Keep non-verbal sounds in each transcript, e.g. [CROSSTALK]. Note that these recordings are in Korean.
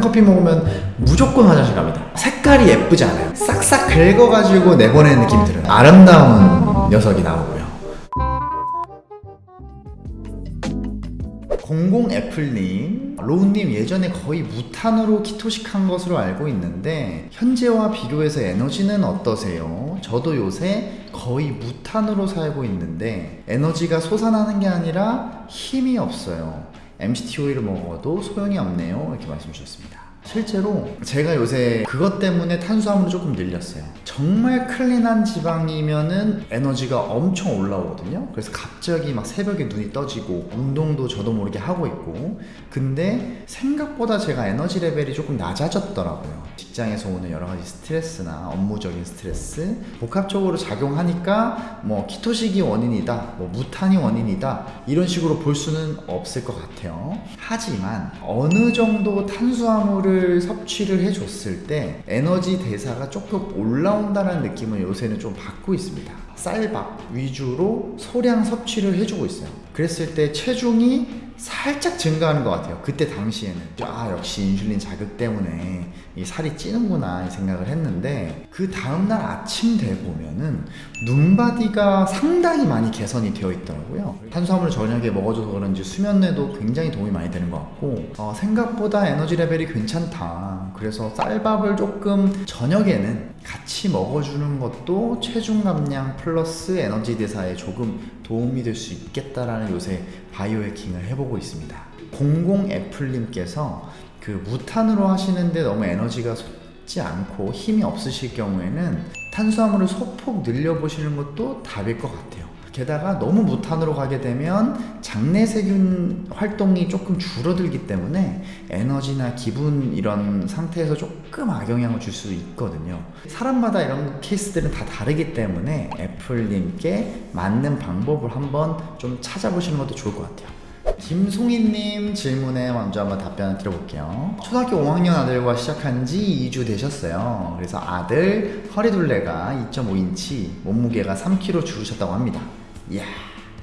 커피 먹으면 무조건 화장실 갑니다. 색깔이 예쁘지 않아요. 싹싹 긁어가지고 내보내는 느낌이 들어요. 아름다운 녀석이 나오고요. 공공 애플님 로우님 예전에 거의 무탄으로 키토식한 것으로 알고 있는데 현재와 비교해서 에너지는 어떠세요? 저도 요새 거의 무탄으로 살고 있는데 에너지가 솟아나는 게 아니라 힘이 없어요 MCT 오일을 먹어도 소용이 없네요. 이렇게 말씀 주셨습니다 실제로 제가 요새 그것 때문에 탄수화물을 조금 늘렸어요. 정말 clean한 지방이면 은 에너지가 엄청 올라오거든요. 그래서 갑자기 막 새벽에 눈이 떠지고 운동도 저도 모르게 하고 있고. 근데 생각보다 제가 에너지 레벨이 조금 낮아졌더라고요. 직장에서 오는 여러 가지 스트레스나 업무적인 스트레스 복합적으로 작용하니까 뭐 keto식이 원인이다 뭐 무탄이 원인이다 이런 식으로 볼 수는 없을 것 같아요. 하지만 어느 정도 탄수화물을 섭취를 해줬을 때 에너지 대사가 조금 올라온다는 느낌을 요새는 좀 받고 있습니다. 쌀밥 위주로 소량 섭취를 해주고 있어요. 그랬을 때 체중이 살짝 증가하는 것 같아요. 그때 당시에는. 아 역시 인슐린 자극 때문에 이 살이 찌는구나 이 생각을 했는데 그 다음날 아침 돼 보면은 눈바디가 상당히 많이 개선이 되어 있더라고요. 탄수화물을 저녁에 먹어줘서 그런지 수면에도 굉장히 도움이 많이 되는 것 같고 어, 생각보다 에너지 레벨이 괜찮다. 그래서 쌀밥을 조금 저녁에는 같이 먹어주는 것도 체중 감량 플러스 에너지 대사에 조금 도움이 될 수 있겠다라는 요새 바이오 해킹을 해보고 있습니다. 공공 애플님께서 그 무탄으로 하시는데 너무 에너지가 솟지 않고 힘이 없으실 경우에는 탄수화물을 소폭 늘려보시는 것도 답일 것 같아요. 게다가 너무 무탄으로 가게 되면 장내 세균 활동이 조금 줄어들기 때문에 에너지나 기분 이런 상태에서 조금 악영향을 줄 수 있거든요 사람마다 이런 케이스들은 다 다르기 때문에 애플님께 맞는 방법을 한번 좀 찾아보시는 것도 좋을 것 같아요 김송이님 질문에 먼저 한번 답변을 드려볼게요. 초등학교 5학년 아들과 시작한 지 2주 되셨어요. 그래서 아들 허리둘레가 2.5인치, 몸무게가 3kg 줄으셨다고 합니다. 이야.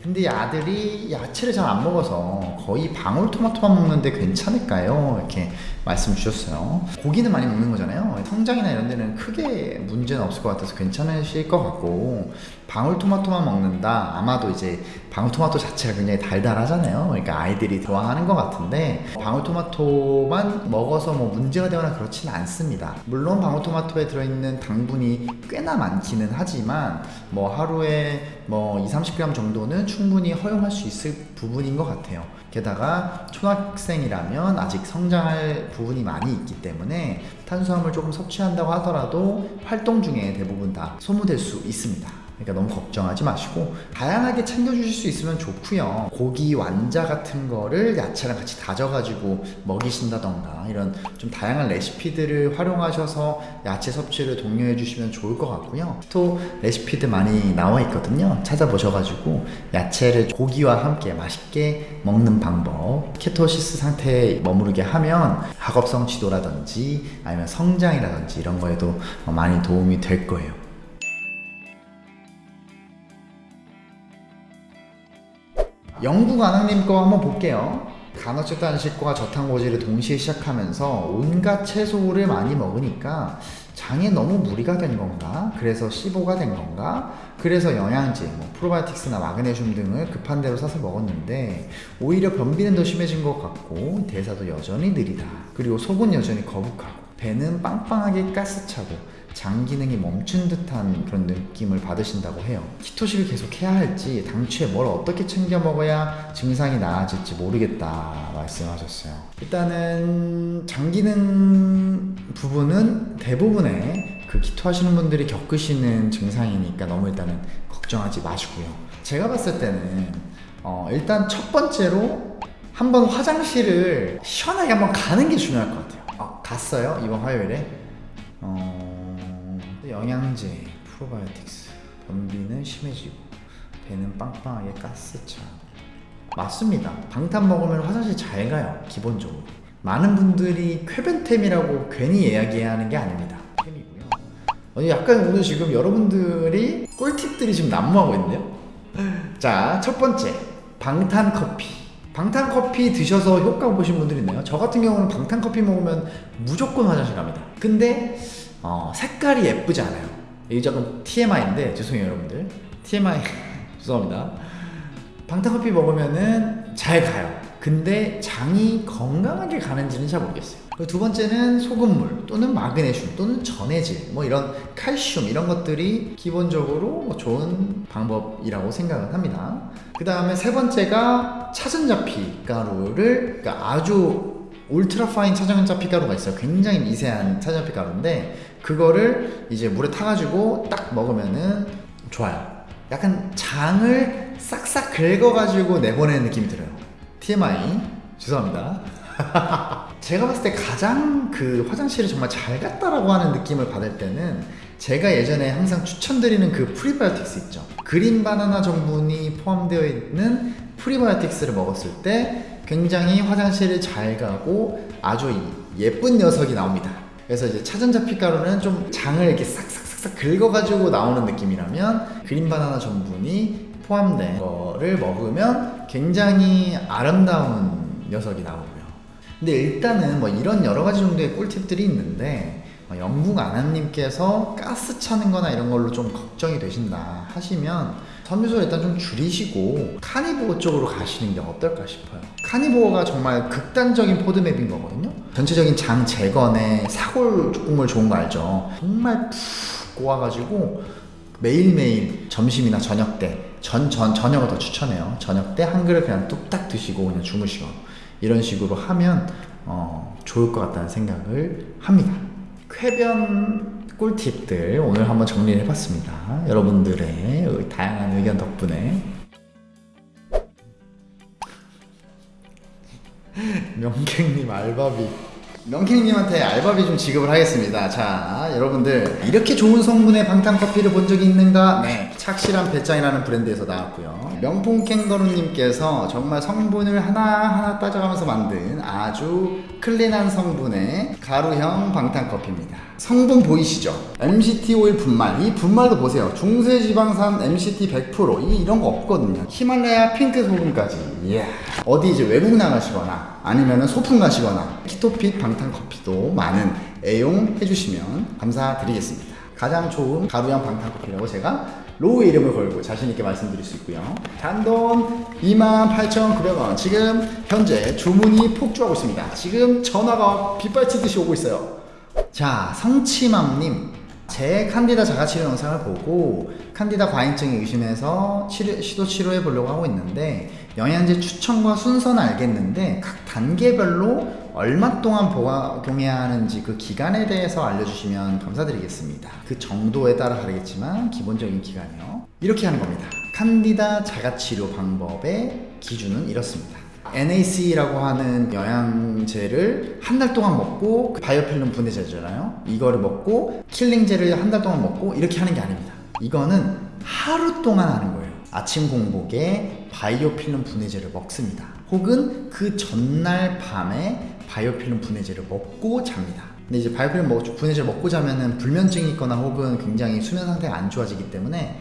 근데 이 아들이 야채를 잘 안 먹어서 거의 방울토마토만 먹는데 괜찮을까요? 이렇게 말씀 주셨어요. 고기는 많이 먹는 거잖아요. 성장이나 이런 데는 크게 문제는 없을 것 같아서 괜찮으실 것 같고 방울토마토만 먹는다. 아마도 이제 방울토마토 자체가 굉장히 달달하잖아요. 그러니까 아이들이 좋아하는 것 같은데 방울토마토만 먹어서 뭐 문제가 되거나 그렇지는 않습니다. 물론 방울토마토에 들어있는 당분이 꽤나 많기는 하지만 뭐 하루에 뭐 2, 30g 정도는 충분히 허용할 수 있을 부분인 것 같아요. 게다가 초등학생이라면 아직 성장할 부분이 많이 있기 때문에 탄수화물 조금 섭취한다고 하더라도 활동 중에 대부분 다 소모될 수 있습니다. 그러니까 너무 걱정하지 마시고 다양하게 챙겨주실 수 있으면 좋고요. 고기 완자 같은 거를 야채랑 같이 다져가지고 먹이신다던가 이런 좀 다양한 레시피들을 활용하셔서 야채 섭취를 독려해 주시면 좋을 것 같고요. 또 레시피들 많이 나와 있거든요. 찾아보셔가지고 야채를 고기와 함께 맛있게 먹는 방법 케토시스 상태에 머무르게 하면 학업성 지도라든지 아니면 성장이라든지 이런 거에도 많이 도움이 될 거예요 영국 아낙님 거 한번 볼게요 간헐적 단식과 저탄고지를 동시에 시작하면서 온갖 채소를 많이 먹으니까 장에 너무 무리가 된 건가? 그래서 15가 된 건가? 그래서 영양제, 뭐 프로바이오틱스나 마그네슘 등을 급한 대로 사서 먹었는데 오히려 변비는 더 심해진 것 같고 대사도 여전히 느리다. 그리고 속은 여전히 거북하고 배는 빵빵하게 가스차고 장 기능이 멈춘 듯한 그런 느낌을 받으신다고 해요. 키토식을 계속 해야 할지 당초에 뭘 어떻게 챙겨 먹어야 증상이 나아질지 모르겠다 말씀하셨어요. 일단은 장 기능 부분은 대부분의 그 키토 하시는 분들이 겪으시는 증상이니까 너무 일단은 걱정하지 마시고요. 제가 봤을 때는 어 일단 첫 번째로 한번 화장실을 시원하게 한번 가는 게 중요할 것 같아요. 어, 갔어요 이번 화요일에? 어... 영양제, 프로바이오틱스 변비는 심해지고 배는 빵빵하게 가스차. 맞습니다. 방탄 먹으면 화장실 잘 가요 기본적으로. 많은 분들이 쾌변템이라고 괜히 이야기하는 게 아닙니다. 템이고요. 어, 약간 오늘 지금 여러분들이 꿀팁들이 지금 난무하고 있는데요. 자 첫 번째. 방탄 커피. 방탄 커피 드셔서 효과 보신 분들이 있네요. 저 같은 경우는 방탄 커피 먹으면 무조건 화장실 갑니다. 근데 어, 색깔이 예쁘지 않아요. 이게 조금 TMI인데 죄송해요 여러분들. TMI [LAUGHS] 죄송합니다. 방탄커피 먹으면은 잘 가요. 근데 장이 건강하게 가는지는 잘 모르겠어요. 두 번째는 소금물 또는 마그네슘 또는 전해질 뭐 이런 칼슘 이런 것들이 기본적으로 뭐 좋은 방법이라고 생각을 합니다. 그 다음에 세 번째가 차전자피 가루를 그러니까 아주 울트라 파인 차전자피 가루가 있어요. 굉장히 미세한 차전자피 가루인데 그거를 이제 물에 타가지고 딱 먹으면은 좋아요. 약간 장을 싹싹 긁어가지고 내보내는 느낌이 들어요. TMI 죄송합니다. [LAUGHS] 제가 봤을 때 가장 그 화장실을 정말 잘 갔다라고 하는 느낌을 받을 때는 제가 예전에 항상 추천드리는 그 프리바이오틱스 있죠. 그린 바나나 정분이 포함되어 있는 프리바이오틱스를 먹었을 때 굉장히 화장실을 잘 가고 아주 예쁜 녀석이 나옵니다. 그래서 이제 차전자피 가루는 좀 장을 이렇게 싹싹싹싹 긁어가지고 나오는 느낌이라면 그린 바나나 전분이 포함된 거를 먹으면 굉장히 아름다운 녀석이 나오고요. 근데 일단은 뭐 이런 여러 가지 정도의 꿀팁들이 있는데 어, 영국 아나님께서 가스 차는 거나 이런 걸로 좀 걱정이 되신다 하시면 섬유소를 일단 좀 줄이시고 카니보어 쪽으로 가시는 게 어떨까 싶어요. 카니보어가 정말 극단적인 포드맵인 거거든요. 전체적인 장 재건에 사골 국물 좋은 거 알죠? 정말 푹 꼬아가지고 매일매일 점심이나 저녁 때 전, 전, 저녁을 더 추천해요. 저녁 때 한 그릇 그냥 뚝딱 드시고 그냥 주무시고 이런 식으로 하면 어, 좋을 것 같다는 생각을 합니다. 쾌변 꿀팁들 오늘 한번 정리를 해봤습니다. 여러분들의 다양한 의견 덕분에 [LAUGHS] 명캥님 알바비 명캥님한테 알바비 좀 지급을 하겠습니다. 자, 여러분들 이렇게 좋은 성분의 방탄커피를 본 적이 있는가? 네, 착실한 배짱이라는 브랜드에서 나왔고요. 명품 캥거루님께서 정말 성분을 하나하나 따져가면서 만든 아주 clean한 성분의 가루형 방탄커피입니다. 성분 보이시죠? MCT 오일 분말. 이 분말도 보세요. 중쇄지방산 MCT 100%. 이 이런 거 없거든요. 히말라야 핑크 소금까지. 이야. 어디 이제 외국 나가시거나 아니면은 소풍 가시거나 키토핏 방탄커피도 많은 애용해 주시면 감사드리겠습니다. 가장 좋은 가루형 방탄커피라고 제가 로우의 이름을 걸고 자신있게 말씀드릴 수 있고요. 단돈 28,900원. 지금 현재 주문이 폭주하고 있습니다. 지금 전화가 빗발치듯이 오고 있어요. 자, 성치맘님. 제 칸디다 자가치료 영상을 보고 칸디다 과잉증이 의심해서 치료, 시도 치료해 보려고 하고 있는데 영양제 추천과 순서는 알겠는데 각 단계별로 얼마 동안 복용해야 하는지 그 기간에 대해서 알려주시면 감사드리겠습니다. 그 정도에 따라 다르겠지만 기본적인 기간이요. 이렇게 하는 겁니다. 칸디다 자가치료 방법의 기준은 이렇습니다. NAC라고 하는 영양제를 한 달 동안 먹고 그 바이오필름 분해제잖아요. 이거를 먹고 킬링제를 한 달 동안 먹고 이렇게 하는 게 아닙니다. 이거는 하루 동안 하는 거예요. 아침 공복에 바이오필름 분해제를 먹습니다. 혹은 그 전날 밤에 바이오필름 분해제를 먹고 잡니다. 근데 이제 바이오필름 먹, 분해제를 먹고 자면은 불면증이 있거나 혹은 굉장히 수면 상태가 안 좋아지기 때문에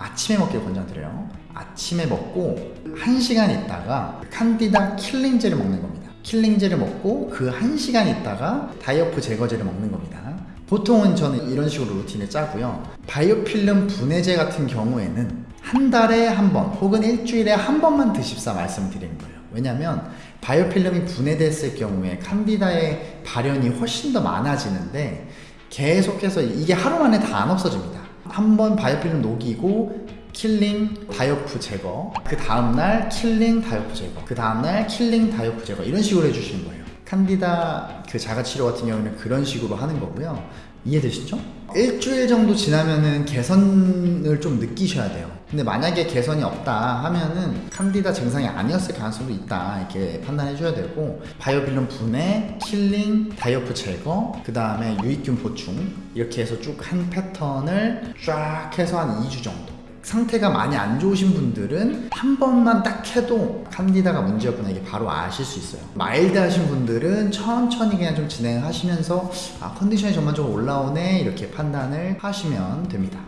아침에 먹기를 권장드려요. 아침에 먹고 1시간 있다가 칸디다 킬링제를 먹는 겁니다. 킬링제를 먹고 그 1시간 있다가 다이어프 제거제를 먹는 겁니다. 보통은 저는 이런 식으로 루틴을 짜고요. biofilm 분해제 같은 경우에는 한 달에 한 번 혹은 일주일에 한 번만 드십사 말씀을 드리는 거예요. 왜냐면 biofilm이 분해됐을 경우에 칸디다의 발현이 훨씬 더 많아지는데 계속해서 이게 하루 만에 다 안 없어집니다. 한 번 biofilm 녹이고 killing die-off 제거. 그 다음날 killing die-off 제거. 그 다음날 killing die-off 제거. 이런 식으로 해주시는 거예요. 칸디다 그 자가치료 같은 경우는 그런 식으로 하는 거고요. 이해되시죠? 일주일 정도 지나면은 개선을 좀 느끼셔야 돼요 근데 만약에 개선이 없다 하면은 칸디다 증상이 아니었을 가능성도 있다 이렇게 판단해 줘야 되고 biofilm 분해, killing, die-off 제거 그 다음에 유익균 보충 이렇게 해서 쭉 한 패턴을 쫙 해서 한 2주 정도. 상태가 많이 안 좋으신 분들은 한 번만 딱 해도 칸디다가 문제였구나 이게 바로 아실 수 있어요. mild 하신 분들은 천천히 그냥 좀 진행하시면서 아 컨디션이 전반적으로 올라오네 이렇게 판단을 하시면 됩니다